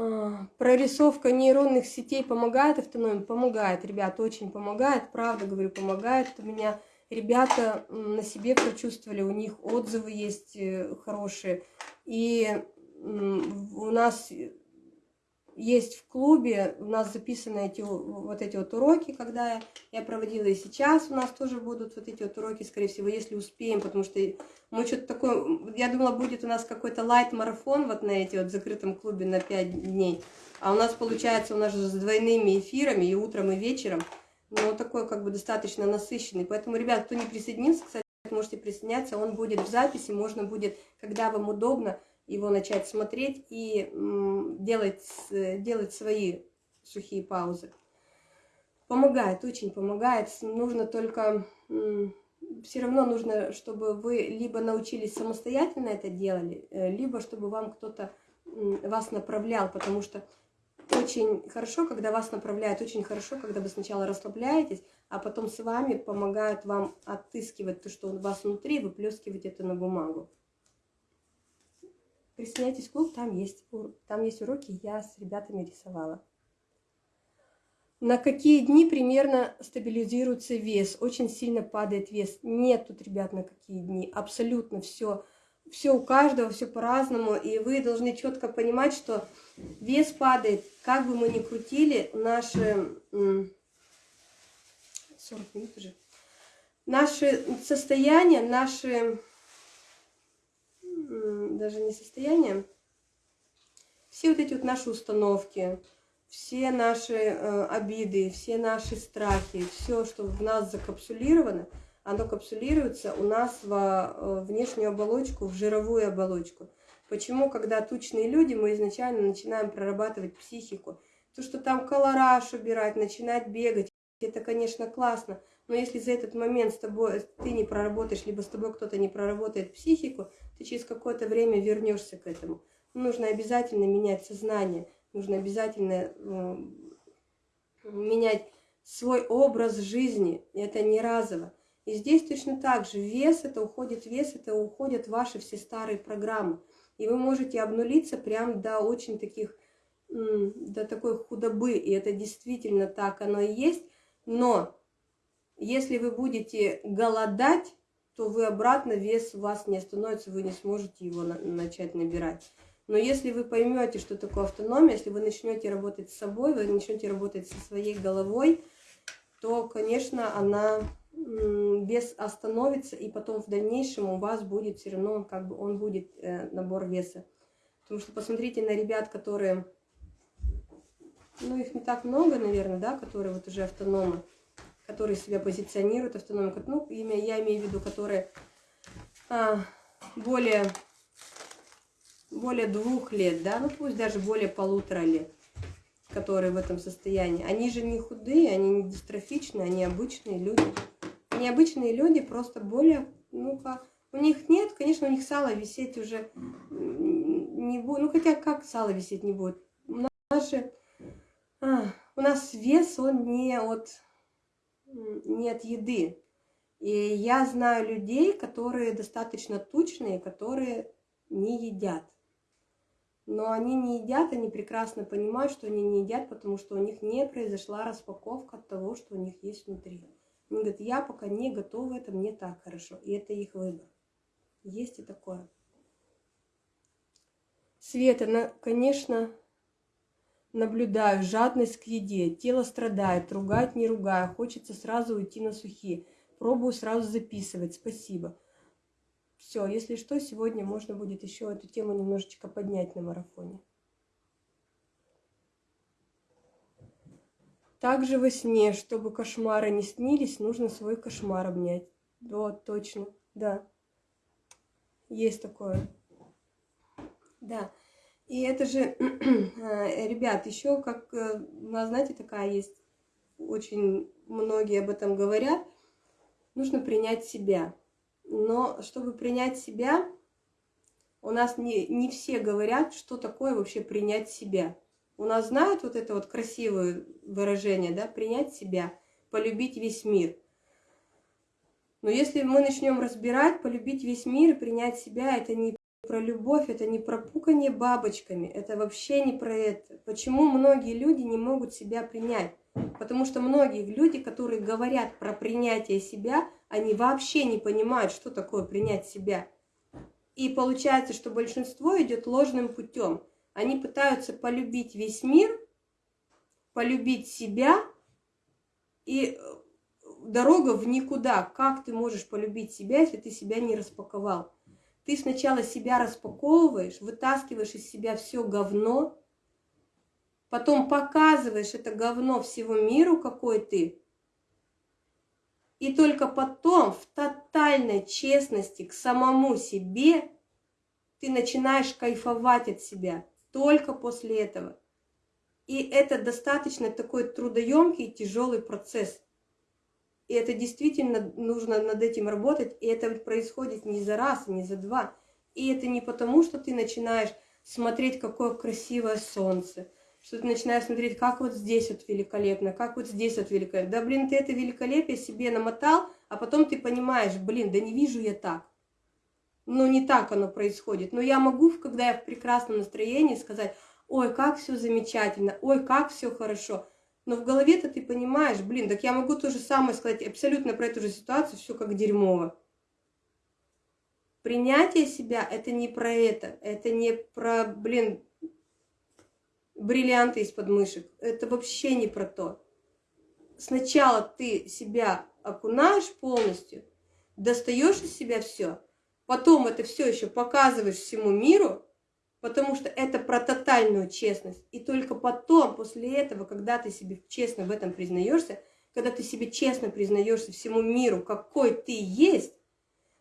S1: А, прорисовка нейронных сетей помогает автономии? Помогает, ребят, очень помогает, правда говорю, помогает. У меня ребята на себе прочувствовали, у них отзывы есть э, хорошие. И у нас есть в клубе, у нас записаны эти, вот эти вот уроки, когда я проводила, и сейчас у нас тоже будут вот эти вот уроки, скорее всего, если успеем, потому что мы что-то такое, я думала, будет у нас какой-то лайт-марафон вот на эти вот закрытом клубе на 5 дней, а у нас получается, у нас же с двойными эфирами, и утром, и вечером, но такой как бы достаточно насыщенный, поэтому, ребят, кто не присоединился, кстати, можете присоединяться, он будет в записи, можно будет, когда вам удобно, его начать смотреть и делать, делать свои сухие паузы. Помогает, очень помогает. Нужно только, все равно нужно, чтобы вы либо научились самостоятельно это делали, э, либо чтобы вам кто-то вас направлял, потому что очень хорошо, когда вас направляют, очень хорошо, когда вы сначала расслабляетесь, а потом с вами помогают вам отыскивать то, что у вас внутри, выплескивать это на бумагу. Присоединяйтесь в клуб, там есть, там есть уроки, я с ребятами рисовала. На какие дни примерно стабилизируется вес? Очень сильно падает вес. Нет тут, ребят, на какие дни. Абсолютно все. все у каждого, все по-разному, и вы должны четко понимать, что вес падает, как бы мы ни крутили, наши 40 минут уже, наши состояния, наши даже не состояние, все вот эти вот наши установки, все наши э, обиды, все наши страхи, все, что в нас закапсулировано, оно капсулируется у нас во э, внешнюю оболочку, в жировую оболочку. Почему, когда тучные люди, мы изначально начинаем прорабатывать психику? То, что там колораж убирать, начинать бегать, это, конечно, классно, но если за этот момент с тобой ты не проработаешь, либо с тобой кто-то не проработает психику, ты через какое-то время вернешься к этому. Нужно обязательно менять сознание, нужно обязательно э, менять свой образ жизни. Это не разово. И здесь точно так же вес, это уходит вес, это уходят ваши все старые программы. И вы можете обнулиться прям до очень таких, до такой худобы. И это действительно так оно и есть. Но если вы будете голодать, то вы обратно, вес у вас не остановится, вы не сможете его на начать набирать. Но если вы поймете, что такое автономия, если вы начнете работать с собой, вы начнете работать со своей головой, то, конечно, она вес остановится, и потом в дальнейшем у вас будет все равно, как бы он будет э, набор веса. Потому что посмотрите на ребят, которые, ну их не так много, наверное, да, которые вот уже автономы которые себя позиционируют автономно, ну, имя, я имею в виду, которые а, более, более двух лет, да, ну пусть даже более полутора лет, которые в этом состоянии. Они же не худые, они не дистрофичные, они обычные люди. Они обычные люди, просто более, ну-ка, у них нет, конечно, у них сало висеть уже не будет, ну хотя как сало висеть не будет. Же, а, у нас вес, он не от нет еды. И я знаю людей, которые достаточно тучные, которые не едят. Но они не едят, они прекрасно понимают, что они не едят, потому что у них не произошла распаковка от того, что у них есть внутри. Они говорят, я пока не готова, это мне так хорошо. И это их выбор. Есть и такое. Света, конечно, Наблюдаю жадность к еде, тело страдает, ругать не ругаю, хочется сразу уйти на сухие. Пробую сразу записывать, спасибо. Все, если что, сегодня можно будет еще эту тему немножечко поднять на марафоне. Также во сне, чтобы кошмары не снились, нужно свой кошмар обнять. Вот, точно, да. Есть такое. Да. И это же, э, ребят, еще как, э, знаете, такая есть, очень многие об этом говорят, нужно принять себя. Но чтобы принять себя, у нас не, не все говорят, что такое вообще принять себя. У нас знают вот это вот красивое выражение, да, принять себя, полюбить весь мир. Но если мы начнем разбирать, полюбить весь мир принять себя, это не про любовь, это не про пукание бабочками, это вообще не про это. Почему многие люди не могут себя принять? Потому что многие люди, которые говорят про принятие себя, они вообще не понимают, что такое принять себя. И получается, что большинство идет ложным путем. Они пытаются полюбить весь мир, полюбить себя, и э, дорога в никуда. Как ты можешь полюбить себя, если ты себя не распаковал? Ты сначала себя распаковываешь, вытаскиваешь из себя все говно, потом показываешь это говно всего миру, какой ты, и только потом в тотальной честности к самому себе ты начинаешь кайфовать от себя. Только после этого. И это достаточно такой трудоемкий и тяжелый процесс. И это действительно нужно над этим работать. И это происходит не за раз, не за два. И это не потому, что ты начинаешь смотреть, какое красивое солнце, что ты начинаешь смотреть, как вот здесь вот великолепно, как вот здесь вот великолепно. Да, блин, ты это великолепие себе намотал, а потом ты понимаешь, блин, да не вижу я так. Ну, не так оно происходит. Но я могу, когда я в прекрасном настроении, сказать, ой, как все замечательно, ой, как все хорошо. Но в голове-то ты понимаешь, блин, так я могу то же самое сказать абсолютно про эту же ситуацию, все как дерьмово. Принятие себя – это не про это, это не про, блин, бриллианты из подмышек. Это вообще не про то. Сначала ты себя окунаешь полностью, достаешь из себя все, потом это все еще показываешь всему миру, потому что это про тотальную честность. И только потом, после этого, когда ты себе честно в этом признаешься, когда ты себе честно признаешься всему миру, какой ты есть,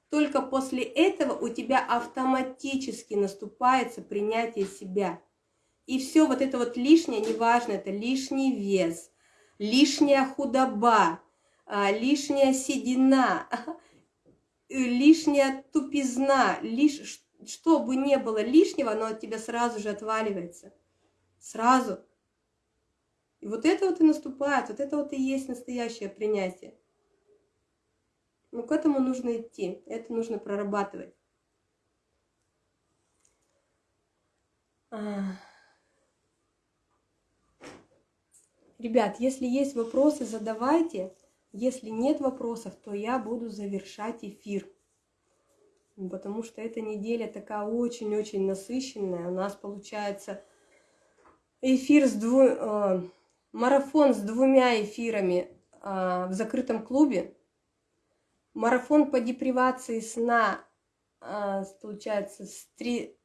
S1: только после этого у тебя автоматически наступается принятие себя. И все вот это вот лишнее, неважно, это лишний вес, лишняя худоба, а, лишняя седина, лишняя тупизна, лишь, что бы не было лишнего, оно от тебя сразу же отваливается. Сразу. И вот это вот и наступает, вот это вот и есть настоящее принятие. Но к этому нужно идти, это нужно прорабатывать. А. Ребят, если есть вопросы, задавайте. Если нет вопросов, то я буду завершать эфир. Потому что эта неделя такая очень-очень насыщенная. У нас получается эфир с дву... Э, марафон с двумя эфирами э, в закрытом клубе марафон по депривации сна, а, получается, с, три,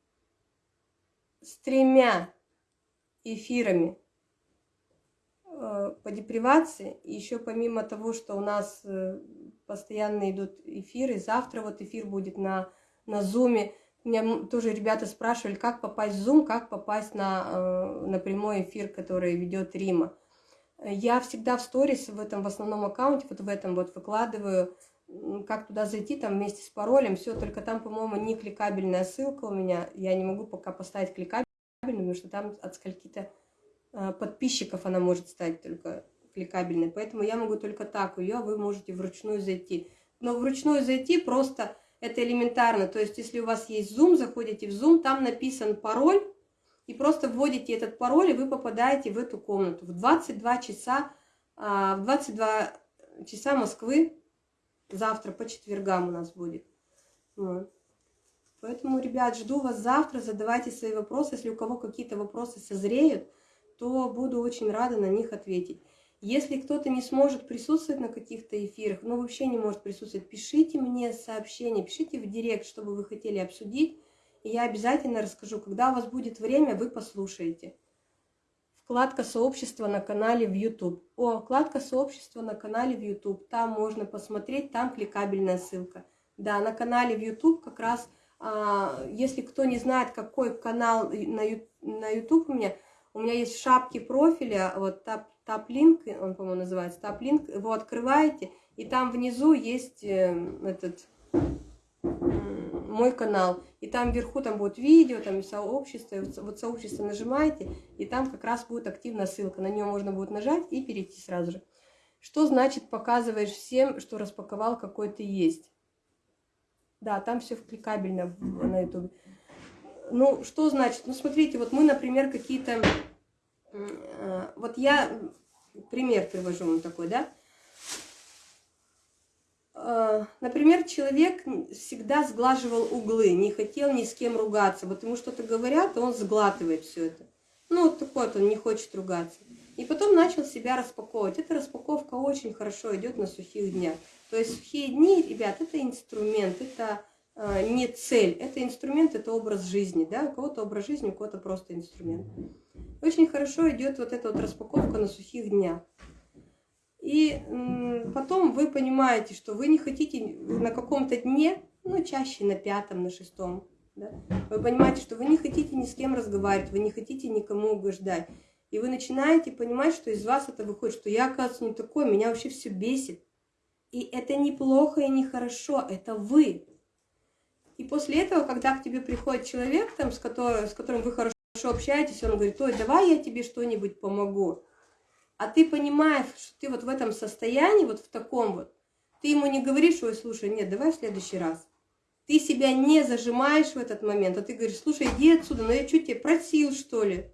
S1: с тремя эфирами а, по депривации. еще помимо того, что у нас э, постоянно идут эфиры, завтра вот эфир будет на, на Zoom. Меня тоже ребята спрашивали, как попасть в Zoom, как попасть на, э, на прямой эфир, который ведет Рима. Я всегда в сторис в этом в основном аккаунте, вот в этом вот выкладываю как туда зайти, там вместе с паролем, все, только там, по-моему, не кликабельная ссылка у меня, я не могу пока поставить кликабельную, потому что там от скольки-то э, подписчиков она может стать только кликабельной, поэтому я могу только так ее, а вы можете вручную зайти. Но вручную зайти просто это элементарно, то есть если у вас есть Zoom, заходите в Zoom, там написан пароль, и просто вводите этот пароль, и вы попадаете в эту комнату. В 22 часа, а, в 22 часа Москвы Завтра по четвергам у нас будет. Поэтому, ребят, жду вас завтра. Задавайте свои вопросы. Если у кого какие-то вопросы созреют, то буду очень рада на них ответить. Если кто-то не сможет присутствовать на каких-то эфирах, ну вообще не может присутствовать, пишите мне сообщение, пишите в директ, что бы вы хотели обсудить. И я обязательно расскажу. Когда у вас будет время, вы послушаете вкладка сообщества на канале в YouTube. О, вкладка сообщества на канале в YouTube. Там можно посмотреть, там кликабельная ссылка. Да, на канале в YouTube как раз, а, если кто не знает, какой канал на, на YouTube у меня, у меня есть в шапке профиля, вот тап, тап-линк, он, по-моему, называется тап-линк, его открываете, и там внизу есть э, этот мой канал, и там вверху там будет видео, там сообщество, вот сообщество нажимаете, и там как раз будет активная ссылка, на нее можно будет нажать и перейти сразу же. Что значит показываешь всем, что распаковал какой ты есть? Да, там все кликабельно на YouTube. Ну, что значит? Ну, смотрите, вот мы, например, какие-то... Э, вот я пример привожу вам такой, да? Э, например, человек всегда сглаживал углы, не хотел ни с кем ругаться. Вот ему что-то говорят, он сглатывает все это. Ну, вот такой вот, он не хочет ругаться. И потом начал себя распаковывать. Эта распаковка очень хорошо идет на сухих днях. То есть сухие дни, ребят, это инструмент, это не цель, это инструмент, это образ жизни. Да? У кого-то образ жизни, у кого-то просто инструмент. Очень хорошо идет вот эта вот распаковка на сухих днях. И потом вы понимаете, что вы не хотите на каком-то дне, ну, чаще на пятом, на шестом, да? вы понимаете, что вы не хотите ни с кем разговаривать, вы не хотите никому угождать. И вы начинаете понимать, что из вас это выходит, что я, оказывается, не такой, меня вообще все бесит. И это неплохо и нехорошо, это вы. И после этого, когда к тебе приходит человек, там, с, которым, с которым вы хорошо общаетесь, он говорит, ой, давай я тебе что-нибудь помогу а ты понимаешь, что ты вот в этом состоянии, вот в таком вот, ты ему не говоришь, ой, слушай, нет, давай в следующий раз. Ты себя не зажимаешь в этот момент, а ты говоришь, слушай, иди отсюда, ну я что тебе просил, что ли?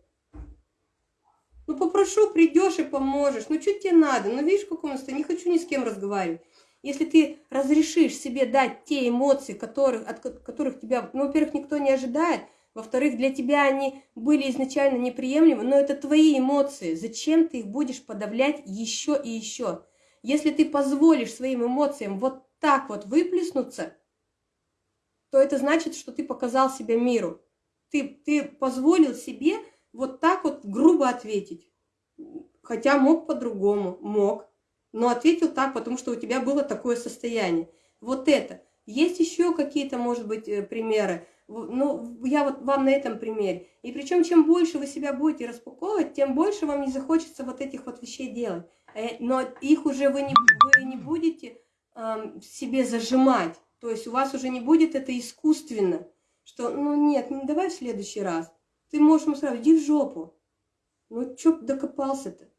S1: Ну попрошу, придешь и поможешь, ну что тебе надо, ну видишь, в каком состоянии, не хочу ни с кем разговаривать. Если ты разрешишь себе дать те эмоции, которых, от которых тебя, ну, во-первых, никто не ожидает, во-вторых, для тебя они были изначально неприемлемы, но это твои эмоции. Зачем ты их будешь подавлять еще и еще? Если ты позволишь своим эмоциям вот так вот выплеснуться, то это значит, что ты показал себя миру. Ты, ты позволил себе вот так вот грубо ответить. Хотя мог по-другому, мог. Но ответил так, потому что у тебя было такое состояние. Вот это. Есть еще какие-то, может быть, э, примеры. Ну, я вот вам на этом примере. И причем, чем больше вы себя будете распаковывать, тем больше вам не захочется вот этих вот вещей делать. Э, но их уже вы не, вы не будете э, себе зажимать. То есть у вас уже не будет это искусственно. Что, ну нет, ну давай в следующий раз. Ты можешь ему сразу, иди в жопу. Ну, чё докопался-то?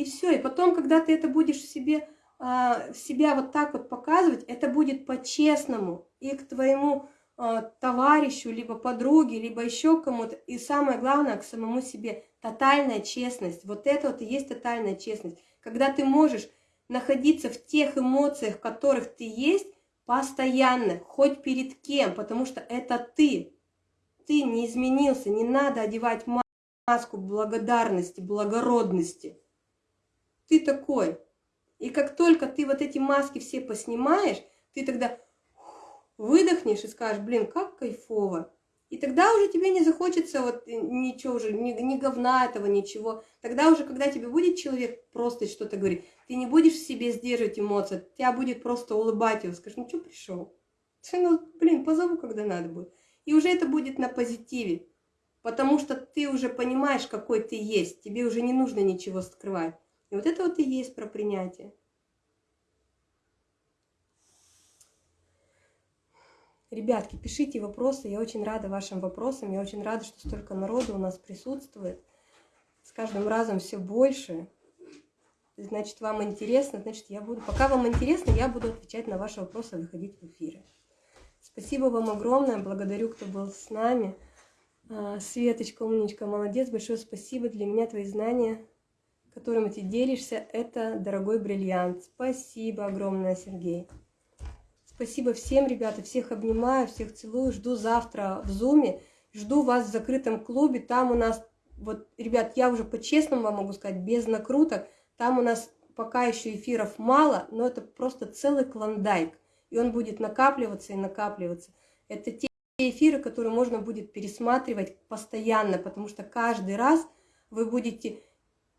S1: И все. И потом, когда ты это будешь в себе, э, себя вот так вот показывать, это будет по-честному. И к твоему э, товарищу, либо подруге, либо еще кому-то. И самое главное, к самому себе. Тотальная честность. Вот это вот и есть тотальная честность. Когда ты можешь находиться в тех эмоциях, в которых ты есть, постоянно, хоть перед кем, потому что это ты. Ты не изменился, не надо одевать маску благодарности, благородности ты такой. И как только ты вот эти маски все поснимаешь, ты тогда выдохнешь и скажешь, блин, как кайфово. И тогда уже тебе не захочется вот ничего уже, ни, ни говна этого, ничего. Тогда уже, когда тебе будет человек просто что-то говорить, ты не будешь в себе сдерживать эмоции, тебя будет просто улыбать его, скажешь, ну что пришел? Ну, блин, позову, когда надо будет. И уже это будет на позитиве, потому что ты уже понимаешь, какой ты есть, тебе уже не нужно ничего скрывать. И вот это вот и есть про принятие. Ребятки, пишите вопросы, я очень рада вашим вопросам, я очень рада, что столько народу у нас присутствует. С каждым разом все больше. Значит, вам интересно, значит, я буду... Пока вам интересно, я буду отвечать на ваши вопросы, выходить в эфиры. Спасибо вам огромное, благодарю, кто был с нами. А, Светочка, умничка, молодец, большое спасибо. Для меня твои знания которым ты делишься, это дорогой бриллиант. Спасибо огромное, Сергей. Спасибо всем, ребята, всех обнимаю, всех целую, жду завтра в Зуме, жду вас в закрытом клубе, там у нас, вот, ребят, я уже по-честному вам могу сказать, без накруток, там у нас пока еще эфиров мало, но это просто целый клондайк, и он будет накапливаться и накапливаться. Это те эфиры, которые можно будет пересматривать постоянно, потому что каждый раз вы будете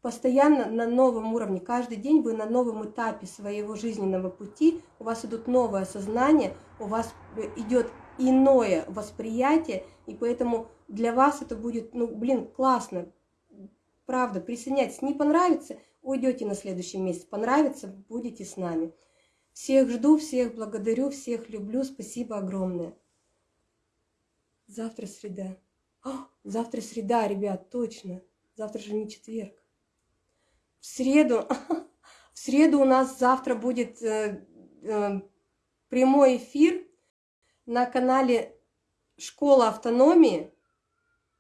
S1: постоянно на новом уровне. Каждый день вы на новом этапе своего жизненного пути, у вас идут новое сознание, у вас э, идет иное восприятие, и поэтому для вас это будет, ну, блин, классно, правда, присоединяйтесь. Не понравится, уйдете на следующий месяц, понравится, будете с нами. Всех жду, всех благодарю, всех люблю, спасибо огромное. Завтра среда. О, завтра среда, ребят, точно. Завтра же не четверг в среду, в среду у нас завтра будет э, э, прямой эфир на канале Школа автономии,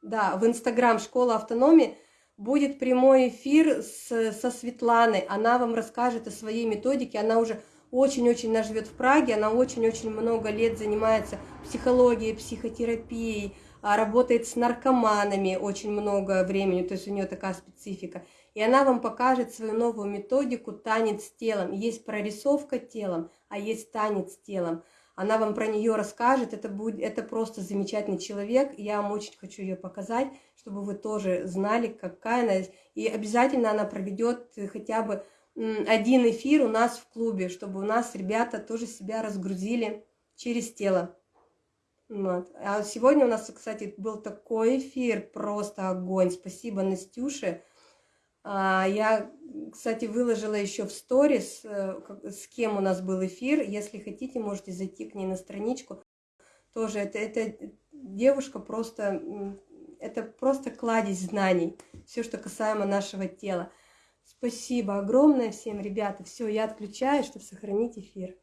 S1: да, в Инстаграм Школа автономии будет прямой эфир с, со Светланой. Она вам расскажет о своей методике. Она уже очень-очень она в Праге, она очень-очень много лет занимается психологией, психотерапией, а работает с наркоманами очень много времени, то есть у нее такая специфика и она вам покажет свою новую методику «Танец телом». Есть прорисовка телом, а есть танец телом. Она вам про нее расскажет, это, будет, это просто замечательный человек, я вам очень хочу ее показать, чтобы вы тоже знали, какая она. И обязательно она проведет хотя бы один эфир у нас в клубе, чтобы у нас ребята тоже себя разгрузили через тело. Вот. А сегодня у нас, кстати, был такой эфир, просто огонь. Спасибо Настюше. А, я, кстати, выложила еще в сторис, э, с кем у нас был эфир. Если хотите, можете зайти к ней на страничку. Тоже это, это девушка просто, это просто кладезь знаний. Все, что касаемо нашего тела. Спасибо огромное всем, ребята. Все, я отключаю, чтобы сохранить эфир.